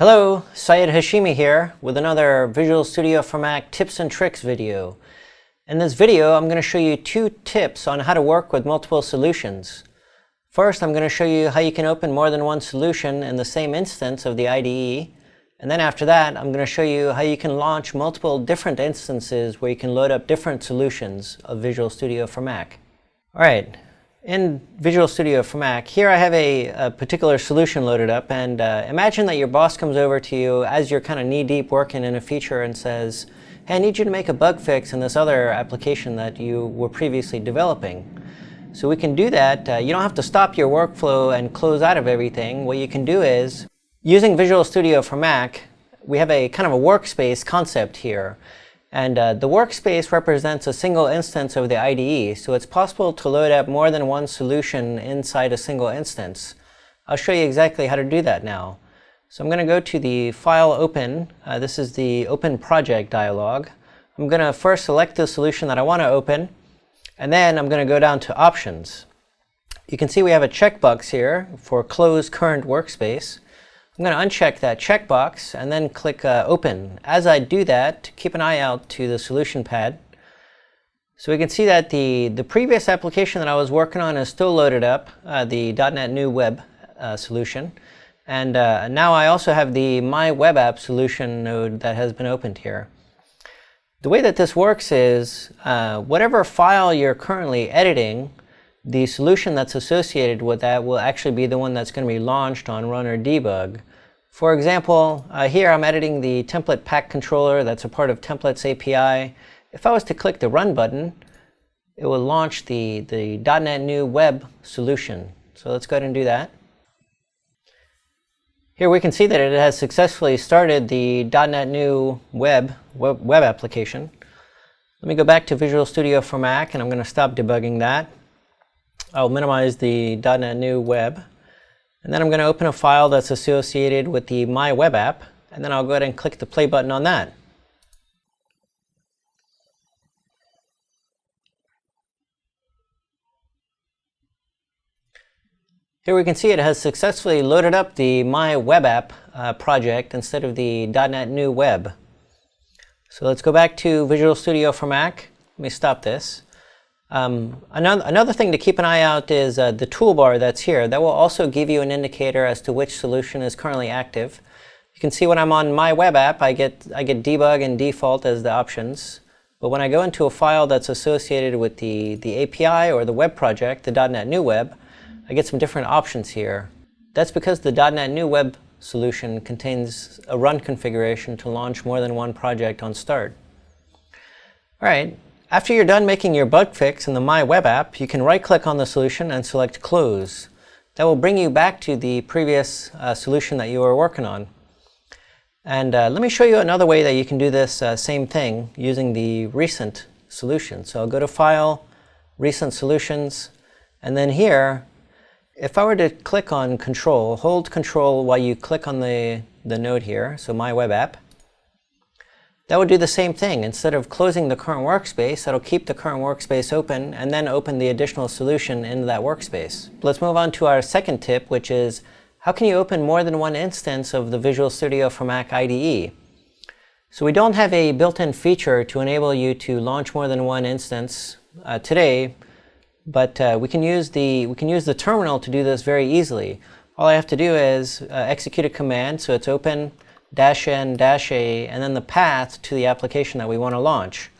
Hello, Sayed Hashimi here with another Visual Studio for Mac tips and tricks video. In this video, I'm going to show you two tips on how to work with multiple solutions. First, I'm going to show you how you can open more than one solution in the same instance of the IDE. And then after that, I'm going to show you how you can launch multiple different instances where you can load up different solutions of Visual Studio for Mac. All right, in Visual Studio for Mac, here I have a, a particular solution loaded up and uh, imagine that your boss comes over to you as you're kind of knee-deep working in a feature and says, hey, I need you to make a bug fix in this other application that you were previously developing. So we can do that. Uh, you don't have to stop your workflow and close out of everything. What you can do is Using Visual Studio for Mac, we have a kind of a workspace concept here. And uh, the workspace represents a single instance of the IDE, so it's possible to load up more than one solution inside a single instance. I'll show you exactly how to do that now. So I'm going to go to the File Open. Uh, this is the Open Project dialog. I'm going to first select the solution that I want to open, and then I'm going to go down to Options. You can see we have a checkbox here for Close Current Workspace. I'm going to uncheck that checkbox and then click uh, Open. As I do that, keep an eye out to the solution pad. So we can see that the, the previous application that I was working on is still loaded up, uh, the .NET New Web uh, solution. And uh, now I also have the My Web App solution node that has been opened here. The way that this works is uh, whatever file you're currently editing, the solution that's associated with that will actually be the one that's going to be launched on run or debug. For example, uh, here I'm editing the template pack controller that's a part of Templates API. If I was to click the Run button, it will launch the, the .NET New Web solution. So let's go ahead and do that. Here we can see that it has successfully started the .NET New Web, web, web application. Let me go back to Visual Studio for Mac and I'm going to stop debugging that. I'll minimize the .NET New Web. And then I'm going to open a file that's associated with the My Web App, and then I'll go ahead and click the play button on that. Here we can see it has successfully loaded up the My Web App uh, project instead of the .NET New Web. So let's go back to Visual Studio for Mac. Let me stop this. Um, another, another thing to keep an eye out is uh, the toolbar that's here. That will also give you an indicator as to which solution is currently active. You can see when I'm on my web app, I get, I get debug and default as the options. But when I go into a file that's associated with the, the API or the web project, the .NET New Web, I get some different options here. That's because the .NET New Web solution contains a run configuration to launch more than one project on start. All right, after you're done making your bug fix in the My Web app, you can right-click on the solution and select Close. That will bring you back to the previous uh, solution that you were working on. And uh, let me show you another way that you can do this uh, same thing using the recent solution. So I'll go to File, Recent Solutions, and then here, if I were to click on Control, hold Control while you click on the, the node here, so My Web App, that would do the same thing. Instead of closing the current workspace, that'll keep the current workspace open and then open the additional solution into that workspace. Let's move on to our second tip, which is how can you open more than one instance of the Visual Studio for Mac IDE? So we don't have a built-in feature to enable you to launch more than one instance uh, today, but uh, we can use the we can use the terminal to do this very easily. All I have to do is uh, execute a command, so it's open dash n dash a, and then the path to the application that we want to launch.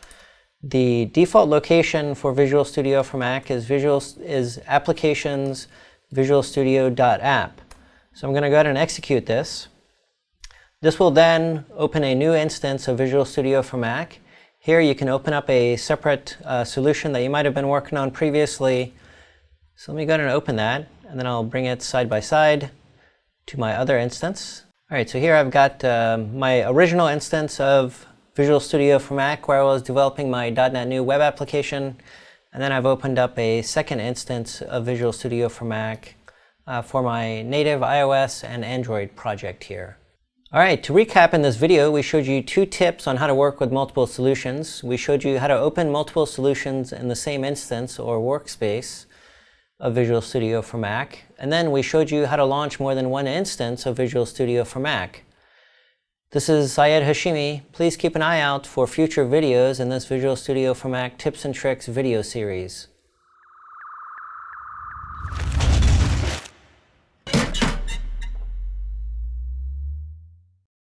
The default location for Visual Studio for Mac is Visual is applications Visual Studio.app. So I'm going to go ahead and execute this. This will then open a new instance of Visual Studio for Mac. Here you can open up a separate uh, solution that you might have been working on previously. So let me go ahead and open that, and then I'll bring it side by side to my other instance. All right, so here I've got uh, my original instance of Visual Studio for Mac where I was developing my .NET New web application. And then I've opened up a second instance of Visual Studio for Mac uh, for my native iOS and Android project here. All right, to recap in this video, we showed you two tips on how to work with multiple solutions. We showed you how to open multiple solutions in the same instance or workspace of Visual Studio for Mac. And then we showed you how to launch more than one instance of Visual Studio for Mac. This is Sayed Hashimi. Please keep an eye out for future videos in this Visual Studio for Mac Tips and Tricks video series.